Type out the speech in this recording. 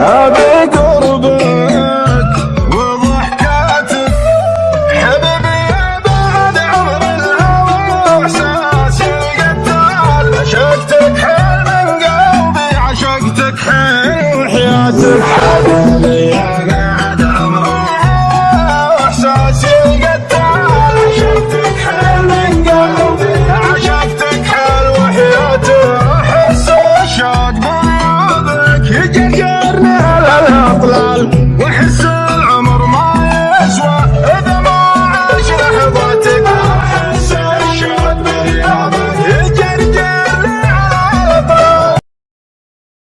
How